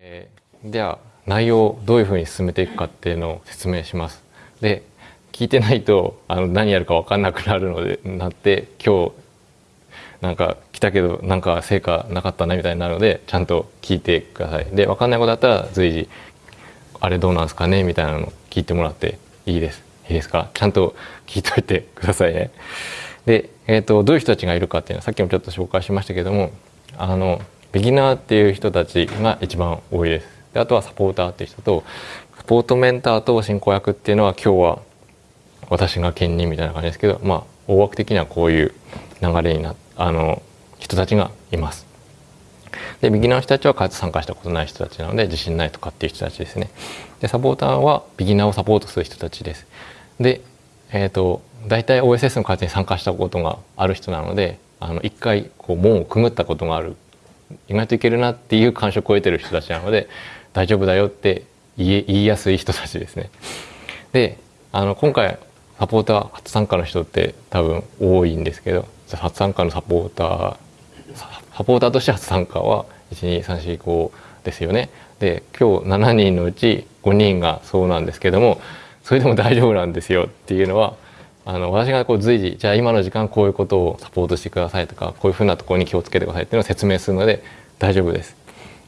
えー、では内容をどういうふうに進めていくかっていうのを説明します。で聞いてないとあの何やるか分かんなくなるのでなって今日なんか来たけどなんか成果なかったなみたいになるのでちゃんと聞いてください。で分かんないことだったら随時あれどうなんすかね？みたいなの聞いてもらっていいです。いいですか？ちゃんと聞いといてくださいね。で、えーと、どういう人たちがいるかっていうのはさっきもちょっと紹介しましたけどもあのビギナーっていう人たちが一番多いです。であとはサポーターっていう人とサポートメンターと進行役っていうのは今日は私が兼任みたいな感じですけどまあ大枠的にはこういう流れになあの人たちがいます。でビギナーの人たちは開発参加したことない人たちなので自信ないとかっていう人たちですね。でサポーターはビギナーをサポートする人たちです。で、えーと、大体 OSS の開発に参加したことがある人なのであの一回こう門をくぐったことがある意外といけるなっていう感触を得てる人たちなので大丈夫だよって言いやすい人たちですね。であの今回サポーター初参加の人って多分多いんですけど初参加のサポーターサポーターとして初参加は12345ですよね。で今日7人のうち5人がそうなんですけどもそれでも大丈夫なんですよっていうのはあの私がこう随時じゃあ今の時間こういうことをサポートしてくださいとかこういうふうなところに気をつけてくださいっていうのを説明するので大丈夫です。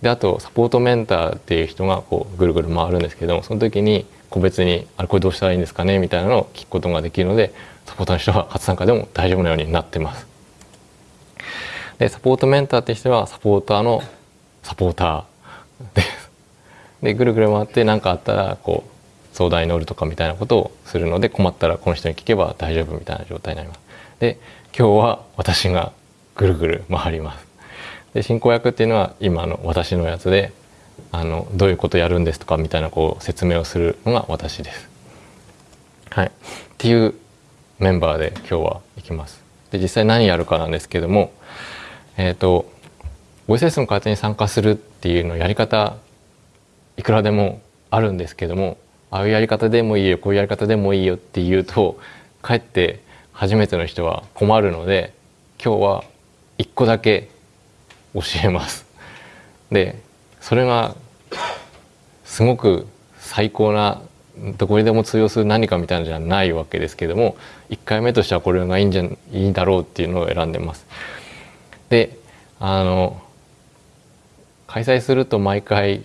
であとサポートメンターっていう人がこうぐるぐる回るんですけどもその時に個別に「あれこれどうしたらいいんですかね?」みたいなのを聞くことができるのでサポーターの人は初参加でも大丈夫なようになってます。でサポートメンターって人はサポーターのサポーターです。でぐるぐる回って何かあったらこう相談に乗るとかみたいなことをするので困ったらこの人に聞けば大丈夫みたいな状態になります。で今日は私がぐるぐる回ります。で進行役っていうのは今の私のやつであのどういうことやるんですとかみたいなこう説明をするのが私です。はい、っていうメンバーで今日は行きます。で実際何やるかなんですけども、えっ、ー、と OSS の開発に参加するっていうのやり方いくらでもあるんですけどもああいうやり方でもいいよこういうやり方でもいいよって言うとかえって初めての人は困るので今日は一個だけ教えます。でそれがすごく最高などこにでも通用する何かみたいなじゃないわけですけども1回目としてはこれがいいんじゃいいだろうっていうのを選んでます。であの開催すると毎回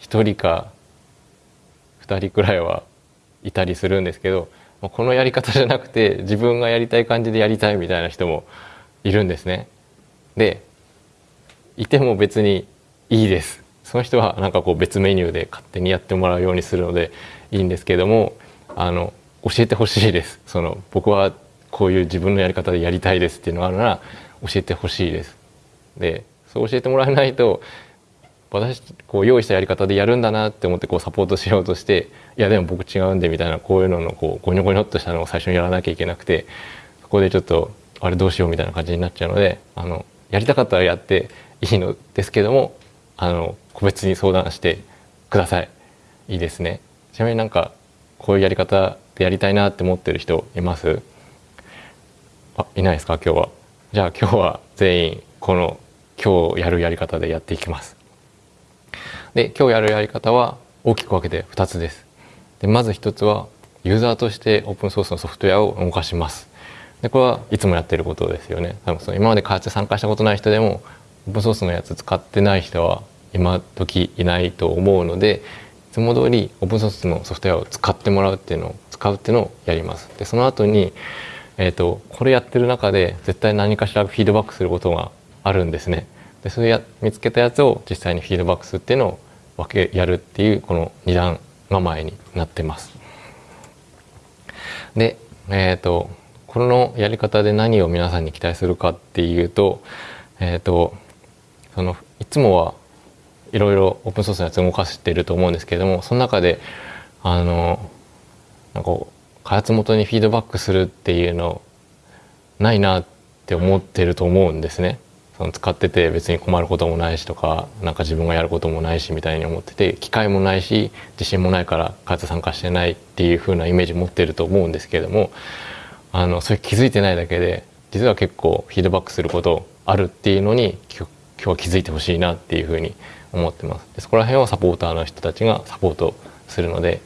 1人か2人くらいはいたりするんですけどこのやり方じゃなくて自分がやりたい感じでやりたいみたいな人もいるんですね。でいても別にいいです。その人はなんかこう別メニューで勝手にやってもらうようにするのでいいんですけどもあの教えてほしいです。その僕はこういう自分のやり方でやりたいですっていうのがあるなら教えてほしいです。でそう教えてもらえないと私こう用意したやり方でやるんだなって思ってこうサポートしようとしていやでも僕違うんでみたいなこういうののこうゴニョゴニョっとしたのを最初にやらなきゃいけなくてそこでちょっとあれどうしようみたいな感じになっちゃうのであのやりたかったらやっていいのですけどもあの個別に相談してください。いいですね。ちなみになんかこういうやり方でやりたいなって思ってる人います？あいないですか？今日は。じゃあ今日は全員この今日やるやり方でやっていきます。で今日やるやり方は大きく分けて2つです。でまず1つはユーザーとしてオープンソースのソフトウェアを動かします。でこれはいつもやってることですよね。多分その今まで開発参加したことない人でもオープンソースのやつ使ってない人は今時いないと思うのでいつも通りオープンソースのソフトウェアを使ってもらうっていうのを使うっていうのをやります。でその後にえーと、これやってる中で絶対何かしらフィードバックすることがあるんですね。でそれや見つけたやつを実際にフィードバックするっていうのを分けやるっていうこの2段構えになってます。で、えーと、このやり方で何を皆さんに期待するかっていうと,、えーと、そのいつもはいろいろオープンソースのやつ動かしてると思うんですけれどもその中であのなんか開発元にフィードバックするっていうのないなって思ってると思うんですね。使ってて別に困ることもないしとかなんか自分がやることもないしみたいに思ってて機会もないし自信もないから開発参加してないっていう風なイメージ持ってると思うんですけれどもあのそれ気づいてないだけで実は結構フィードバックすることあるっていうのに今日は気づいてほしいなっていうふうに思ってますでそこら辺をサポーターの人たちがサポートするので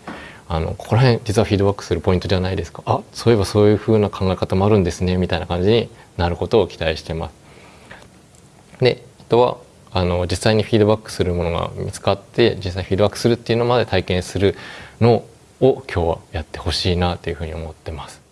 あのここら辺実はフィードバックするポイントじゃないですかあそういえばそういう風な考え方もあるんですねみたいな感じになることを期待してます。であとはあの実際にフィードバックするものが見つかって実際フィードバックするっていうのまで体験するのを今日はやってほしいなというふうに思ってます。